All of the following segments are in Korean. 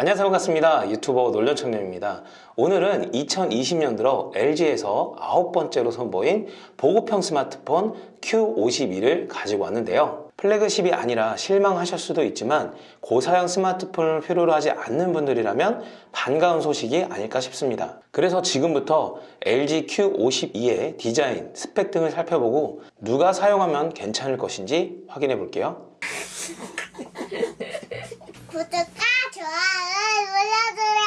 안녕하세요. 반갑습니다. 유튜버 놀려청년입니다. 오늘은 2020년 들어 LG에서 아홉 번째로 선보인 보급형 스마트폰 Q52를 가지고 왔는데요. 플래그십이 아니라 실망하실 수도 있지만 고사양 스마트폰을 필요로 하지 않는 분들이라면 반가운 소식이 아닐까 싶습니다. 그래서 지금부터 LG Q52의 디자인, 스펙 등을 살펴보고 누가 사용하면 괜찮을 것인지 확인해 볼게요. 구독과 좋아요 눌러주세요.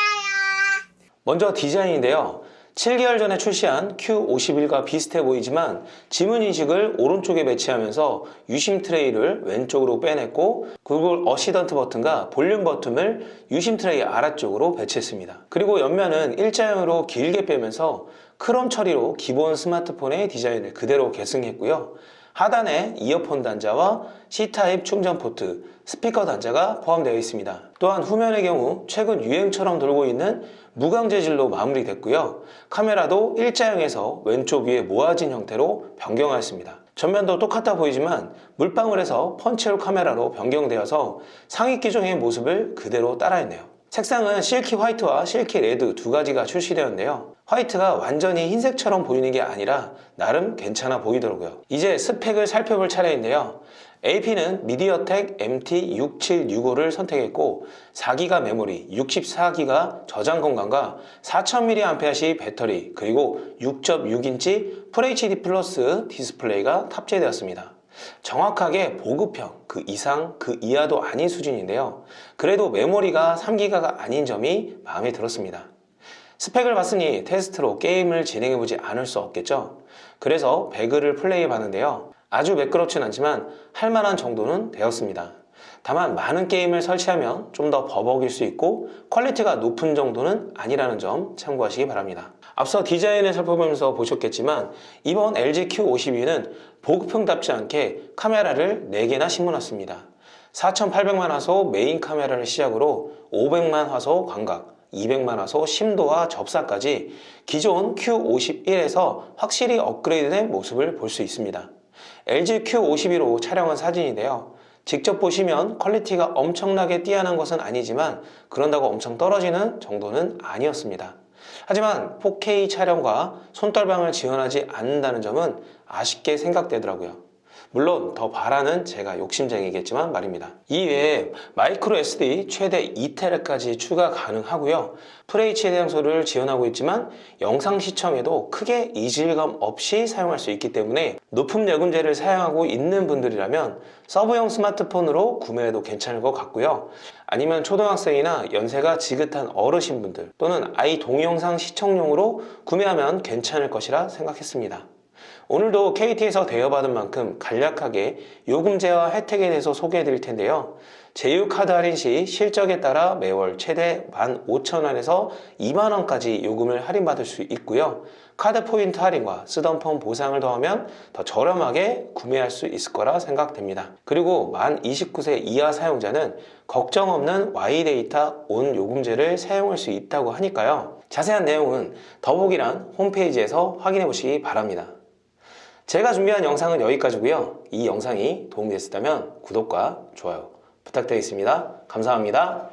먼저 디자인인데요. 7개월 전에 출시한 Q51과 비슷해 보이지만 지문 인식을 오른쪽에 배치하면서 유심 트레이를 왼쪽으로 빼냈고 구글 어시스턴트 버튼과 볼륨 버튼을 유심 트레이 아래쪽으로 배치했습니다. 그리고 옆면은 일자형으로 길게 빼면서 크롬 처리로 기본 스마트폰의 디자인을 그대로 계승했고요. 하단에 이어폰 단자와 C타입 충전 포트, 스피커 단자가 포함되어 있습니다. 또한 후면의 경우 최근 유행처럼 돌고 있는 무광 재질로 마무리됐고요. 카메라도 일자형에서 왼쪽 위에 모아진 형태로 변경하였습니다. 전면도 똑같아 보이지만 물방울에서 펀치홀 카메라로 변경되어서 상위 기종의 모습을 그대로 따라했네요. 색상은 실키 화이트와 실키 레드 두 가지가 출시되었는데요. 화이트가 완전히 흰색처럼 보이는 게 아니라 나름 괜찮아 보이더라고요. 이제 스펙을 살펴볼 차례인데요. AP는 미디어텍 MT6765를 선택했고 4기가 메모리, 64기가 저장 공간과 4000mAh 배터리 그리고 6.6인치 FHD 플러스 디스플레이가 탑재되었습니다. 정확하게 보급형 그 이상 그 이하도 아닌 수준인데요. 그래도 메모리가 3기가가 아닌 점이 마음에 들었습니다. 스펙을 봤으니 테스트로 게임을 진행해보지 않을 수 없겠죠. 그래서 배그를 플레이해 봤는데요. 아주 매끄럽진 않지만 할만한 정도는 되었습니다. 다만 많은 게임을 설치하면 좀 더 버벅일 수 있고 퀄리티가 높은 정도는 아니라는 점 참고하시기 바랍니다. 앞서 디자인을 살펴보면서 보셨겠지만 이번 LG Q52는 보급형답지 않게 카메라를 4개나 심어놨습니다. 4800만 화소 메인 카메라를 시작으로 500만 화소 광각, 200만 화소 심도와 접사까지 기존 Q51에서 확실히 업그레이드된 모습을 볼 수 있습니다. LG Q52로 촬영한 사진인데요. 직접 보시면 퀄리티가 엄청나게 뛰어난 것은 아니지만 그런다고 엄청 떨어지는 정도는 아니었습니다. 하지만 4K 촬영과 손떨방을 지원하지 않는다는 점은 아쉽게 생각되더라고요. 물론 더 바라는 제가 욕심쟁이겠지만 말입니다. 이외에 마이크로 SD 최대 2테라까지 추가 가능하고요. FHD 장소를 지원하고 있지만 영상 시청에도 크게 이질감 없이 사용할 수 있기 때문에 높은 요금제를 사용하고 있는 분들이라면 서브형 스마트폰으로 구매해도 괜찮을 것 같고요. 아니면 초등학생이나 연세가 지긋한 어르신분들 또는 아이 동영상 시청용으로 구매하면 괜찮을 것이라 생각했습니다. 오늘도 KT에서 대여받은 만큼 간략하게 요금제와 혜택에 대해서 소개해 드릴 텐데요. 제휴카드 할인 시 실적에 따라 매월 최대 15,000원에서 2만원까지 요금을 할인받을 수 있고요. 카드 포인트 할인과 쓰던 폰 보상을 더하면 더 저렴하게 구매할 수 있을 거라 생각됩니다. 그리고 만 29세 이하 사용자는 걱정 없는 Y데이터 온 요금제를 사용할 수 있다고 하니까요. 자세한 내용은 더보기란 홈페이지에서 확인해 보시기 바랍니다. 제가 준비한 영상은 여기까지고요. 이 영상이 도움이 됐다면 구독과 좋아요 부탁드리겠습니다. 감사합니다.